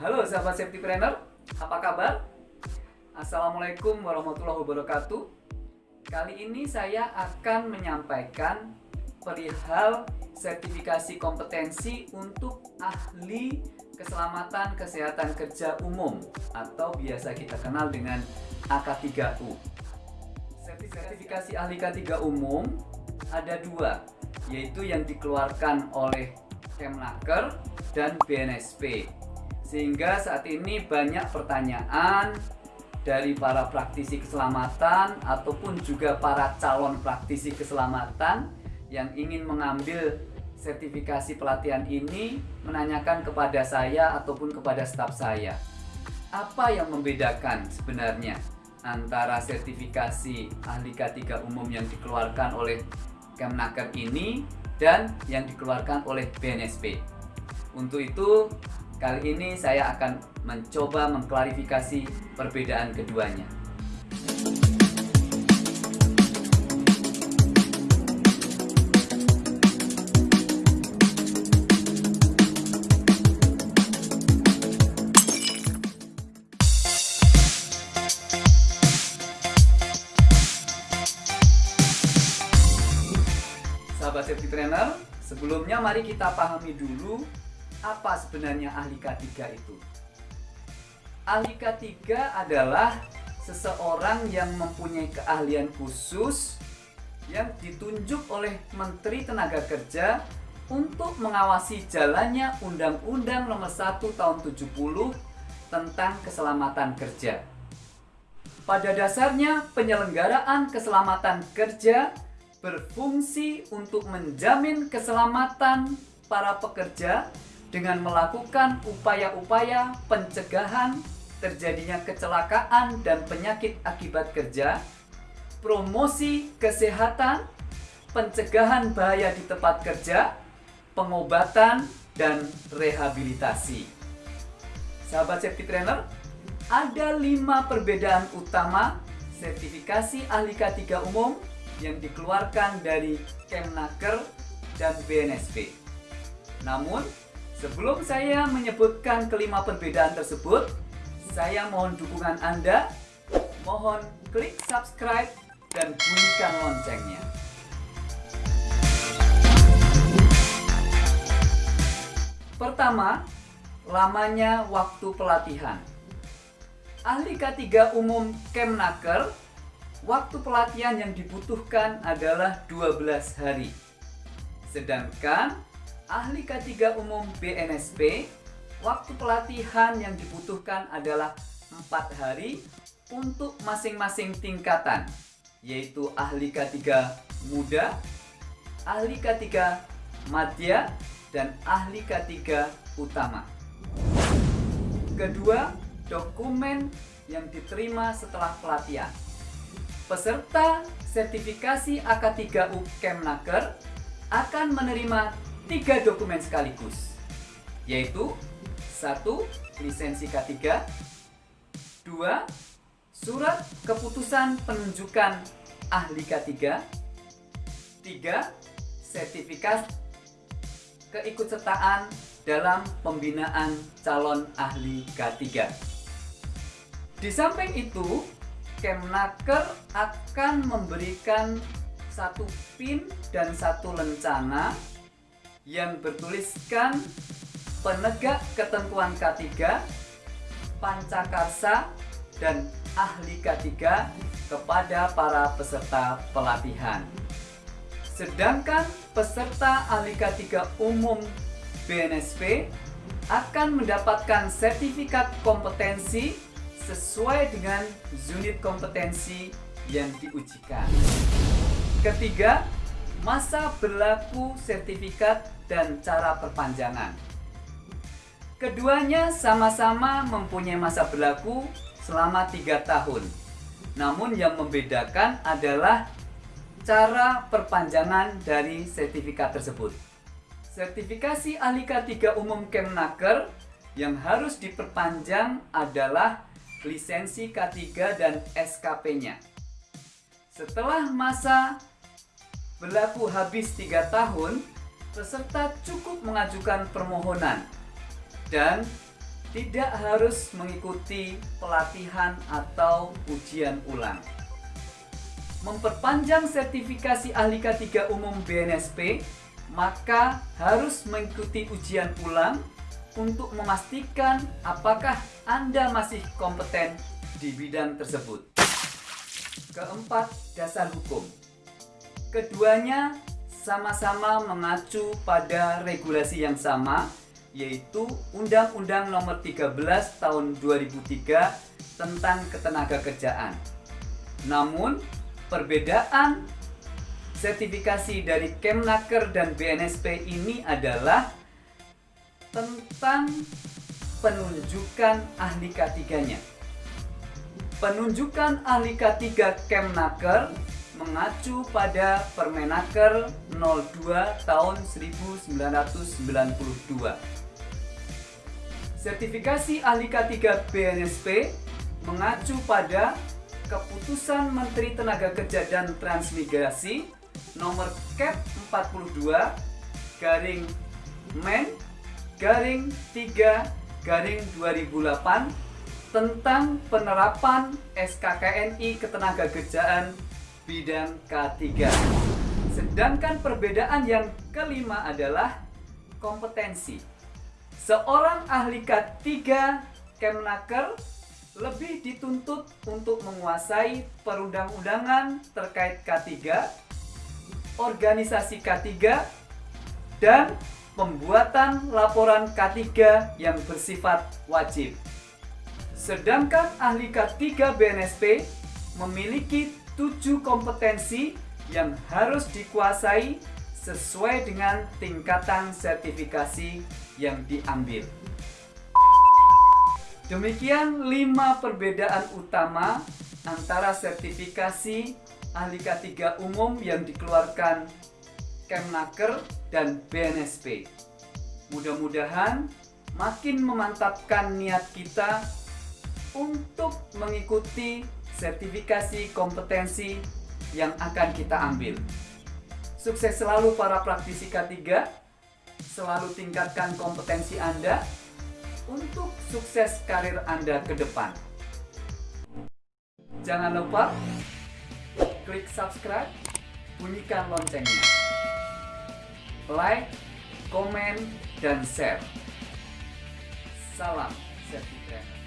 Halo sahabat safety planner, apa kabar? Assalamualaikum warahmatullahi wabarakatuh. Kali ini saya akan menyampaikan perihal sertifikasi kompetensi untuk ahli keselamatan kesehatan kerja umum atau biasa kita kenal dengan AK3U. Sertifikasi ahli K3 umum ada dua, yaitu yang dikeluarkan oleh Kemnaker dan BNSP. Sehingga saat ini banyak pertanyaan dari para praktisi keselamatan ataupun juga para calon praktisi keselamatan yang ingin mengambil sertifikasi pelatihan ini menanyakan kepada saya ataupun kepada staf saya apa yang membedakan sebenarnya antara sertifikasi ahli K3 umum yang dikeluarkan oleh Kemnaker ini dan yang dikeluarkan oleh BNSP. Untuk itu, kali ini saya akan mencoba mengklarifikasi perbedaan keduanya. Sahabat safety trainer, sebelumnya mari kita pahami dulu apa sebenarnya ahli K3 itu. Ahli K3 adalah seseorang yang mempunyai keahlian khusus yang ditunjuk oleh Menteri Tenaga Kerja untuk mengawasi jalannya Undang-Undang Nomor 1 Tahun 70 tentang keselamatan kerja. Pada dasarnya, penyelenggaraan keselamatan kerja berfungsi untuk menjamin keselamatan para pekerja dengan melakukan upaya-upaya pencegahan terjadinya kecelakaan dan penyakit akibat kerja, promosi kesehatan, pencegahan bahaya di tempat kerja, pengobatan, dan rehabilitasi. Sahabat safety trainer, ada lima perbedaan utama sertifikasi ahli K3 umum yang dikeluarkan dari Kemnaker dan BNSP. Namun, sebelum saya menyebutkan kelima perbedaan tersebut, saya mohon dukungan Anda. Mohon klik subscribe dan bunyikan loncengnya. Pertama, lamanya waktu pelatihan. Ahli K3 umum Kemnaker waktu pelatihan yang dibutuhkan adalah 12 hari. Sedangkan ahli K3 umum BNSP, waktu pelatihan yang dibutuhkan adalah 4 hari untuk masing-masing tingkatan, yaitu ahli K3 muda, ahli K3 madya, dan ahli K3 utama. Kedua, dokumen yang diterima setelah pelatihan. Peserta sertifikasi AK3U Kemnaker akan menerima tiga dokumen sekaligus, yaitu satu lisensi K3, dua surat keputusan penunjukan ahli K3, tiga sertifikat keikutsertaan dalam pembinaan calon ahli K3. Di samping itu, Kemnaker akan memberikan satu pin dan satu lencana yang bertuliskan penegak ketentuan K3, pancakarsa, dan ahli K3 kepada para peserta pelatihan. Sedangkan peserta ahli K3 umum BNSP akan mendapatkan sertifikat kompetensi sesuai dengan unit kompetensi yang diujikan. Ketiga, masa berlaku sertifikat dan cara perpanjangan. Keduanya sama-sama mempunyai masa berlaku selama tiga tahun. Namun yang membedakan adalah cara perpanjangan dari sertifikat tersebut. Sertifikasi ahli K3 umum Kemnaker yang harus diperpanjang adalah lisensi K3 dan SKP-nya. Setelah masa berlaku habis 3 tahun, peserta cukup mengajukan permohonan dan tidak harus mengikuti pelatihan atau ujian ulang. Memperpanjang sertifikasi ahli K3 umum BNSP, maka harus mengikuti ujian ulang untuk memastikan apakah Anda masih kompeten di bidang tersebut. Keempat, dasar hukum. Keduanya sama-sama mengacu pada regulasi yang sama, yaitu Undang-Undang Nomor 13 Tahun 2003 tentang Ketenagakerjaan. Namun, perbedaan sertifikasi dari Kemnaker dan BNSP ini adalah tentang penunjukan ahli K3-nya. Penunjukan ahli K3 Kemnaker mengacu pada Permenaker 02 tahun 1992. Sertifikasi ahli K3 BNSP mengacu pada Keputusan Menteri Tenaga Kerja dan Transmigrasi nomor Cap 42 garing Men garing 3 garing 2008 tentang penerapan SKKNI Ketenagakerjaan bidang K3. Sedangkan perbedaan yang kelima adalah kompetensi. Seorang ahli K3 Kemnaker lebih dituntut untuk menguasai perundang-undangan terkait K3, organisasi K3, dan pembuatan laporan K3 yang bersifat wajib. Sedangkan ahli K3 BNSP memiliki tujuh kompetensi yang harus dikuasai sesuai dengan tingkatan sertifikasi yang diambil. Demikian lima perbedaan utama antara sertifikasi ahli K3 umum yang dikeluarkan Kemnaker dan BNSP. Mudah-mudahan makin memantapkan niat kita untuk mengikuti sertifikasi kompetensi yang akan kita ambil. Sukses selalu para praktisi K3, selalu tingkatkan kompetensi Anda, untuk sukses karir Anda ke depan. Jangan lupa klik subscribe, bunyikan loncengnya. Like, komen, dan share. Salam sertifikat.